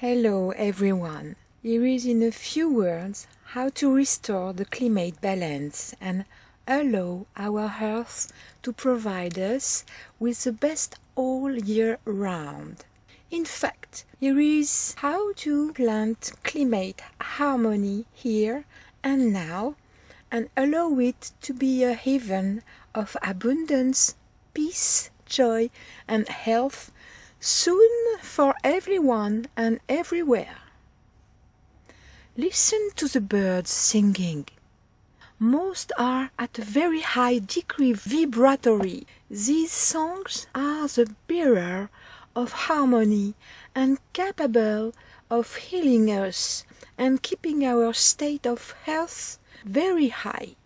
Hello everyone. Here is in a few words how to restore the climate balance and allow our Earth to provide us with the best all year round. In fact, here is how to plant climate harmony here and now and allow it to be a haven of abundance, peace, joy and health soon for everyone and everywhere. Listen to the birds singing. Most are at a very high degree vibratory. These songs are the bearer of harmony and capable of healing us and keeping our state of health very high.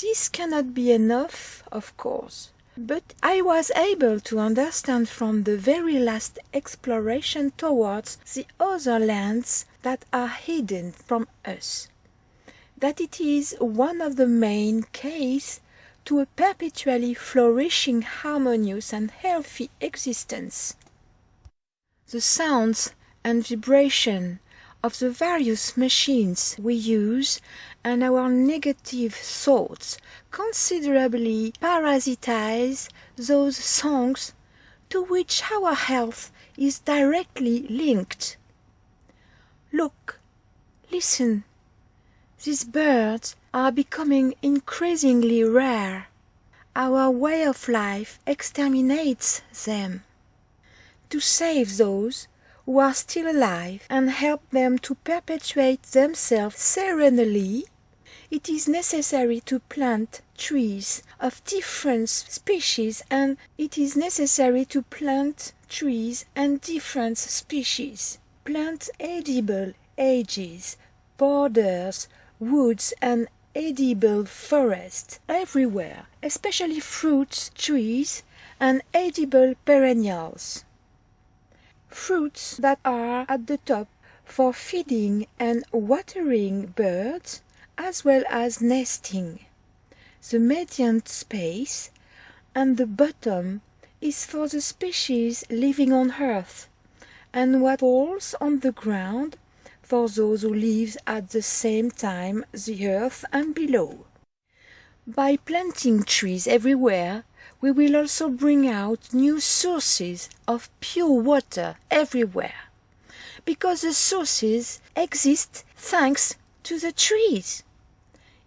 This cannot be enough, of course. But I was able to understand from the very last exploration towards the other lands that are hidden from us, that it is one of the main keys to a perpetually flourishing, harmonious and healthy existence. The sounds and vibration of the various machines we use and our negative thoughts considerably parasitize those songs to which our health is directly linked. Look, listen, these birds are becoming increasingly rare. Our way of life exterminates them. To save those who are still alive and help them to perpetuate themselves serenely, it is necessary to plant trees of different species and it is necessary to plant trees and different species. Plant edible hedges, borders, woods and edible forests everywhere, especially fruit trees and edible perennials fruits that are at the top for feeding and watering birds as well as nesting. The median space and the bottom is for the species living on earth, and what falls on the ground for those who live at the same time the earth and below. By planting trees everywhere we will also bring out new sources of pure water everywhere, because the sources exist thanks to the trees.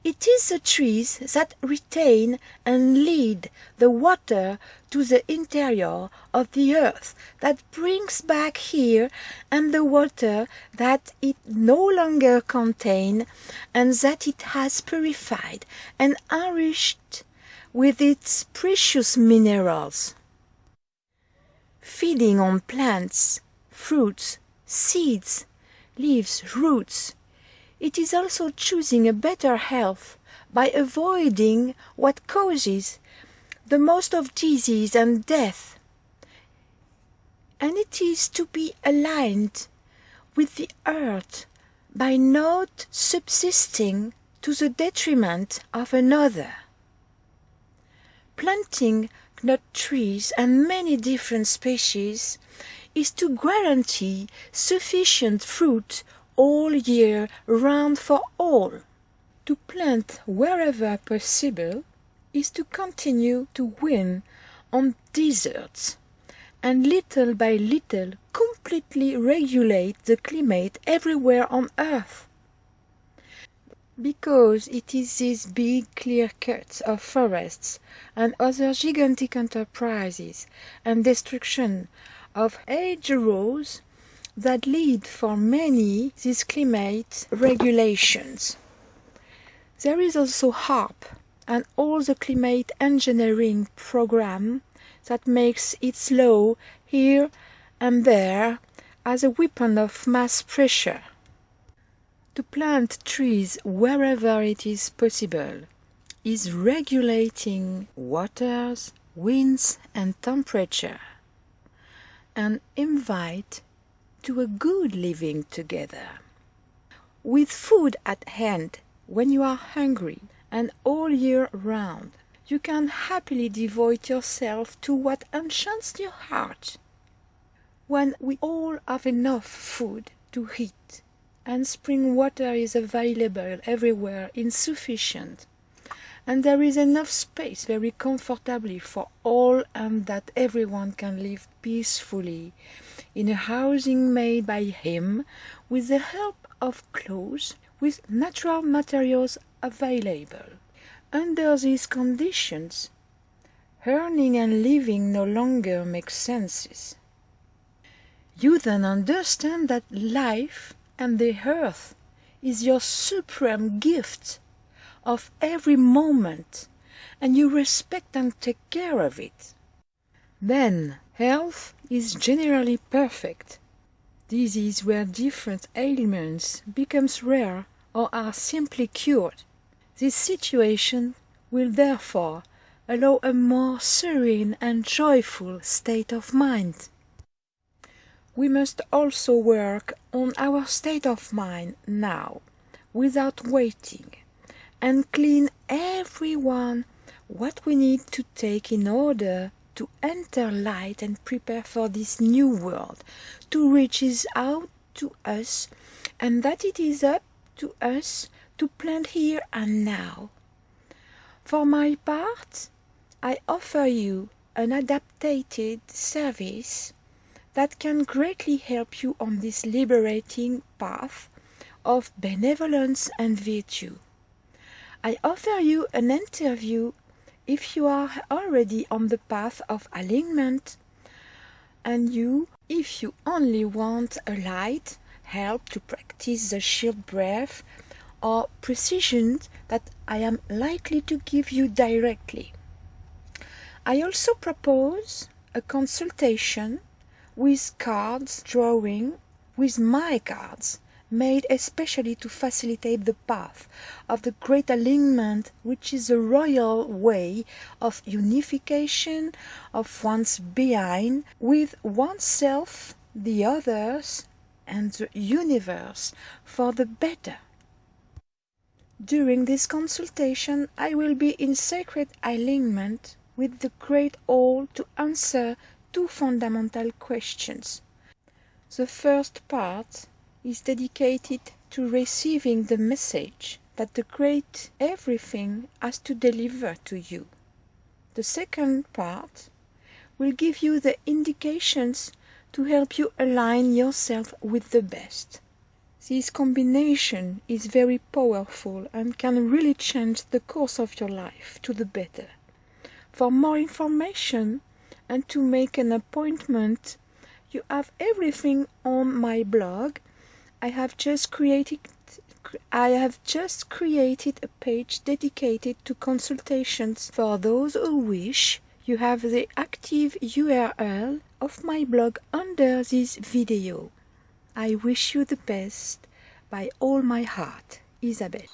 It is the trees that retain and lead the water to the interior of the earth that brings back here and the water that it no longer contains and that it has purified and enriched with its precious minerals. Feeding on plants, fruits, seeds, leaves, roots, it is also choosing a better health by avoiding what causes the most of disease and death. And it is to be aligned with the earth by not subsisting to the detriment of another planting nut trees and many different species is to guarantee sufficient fruit all year round for all. To plant wherever possible is to continue to win on deserts and little by little completely regulate the climate everywhere on earth because it is these big clear cuts of forests and other gigantic enterprises and destruction of hedgerows that lead for many these climate regulations. There is also HAARP and all the climate engineering program that makes its law here and there as a weapon of mass pressure to plant trees wherever it is possible is regulating waters, winds and temperature and invite to a good living together. With food at hand when you are hungry and all year round, you can happily devote yourself to what enchants your heart. when we all have enough food to eat and spring water is available everywhere insufficient and there is enough space very comfortably for all and that everyone can live peacefully in a housing made by him with the help of clothes with natural materials available. Under these conditions, earning and living no longer make sense. You then understand that life and the earth is your supreme gift of every moment and you respect and take care of it. Then health is generally perfect. Disease where different ailments becomes rare or are simply cured. This situation will therefore allow a more serene and joyful state of mind. We must also work on our state of mind now, without waiting, and clean every one what we need to take in order to enter light and prepare for this new world, to reaches out to us, and that it is up to us to plant here and now. For my part, I offer you an adapted service that can greatly help you on this liberating path of benevolence and virtue. I offer you an interview if you are already on the path of alignment, and you if you only want a light help to practice the shield breath or precision that I am likely to give you directly. I also propose a consultation with cards drawing with my cards made especially to facilitate the path of the great alignment which is the royal way of unification of one's being with oneself, the others, and the universe for the better. During this consultation I will be in sacred alignment with the Great All to answer two fundamental questions. The first part is dedicated to receiving the message that the Great Everything has to deliver to you. The second part will give you the indications to help you align yourself with the best. This combination is very powerful and can really change the course of your life to the better. For more information and to make an appointment, you have everything on my blog. I have just created I have just created a page dedicated to consultations for those who wish. You have the active URL of my blog under this video. I wish you the best by all my heart. Isabelle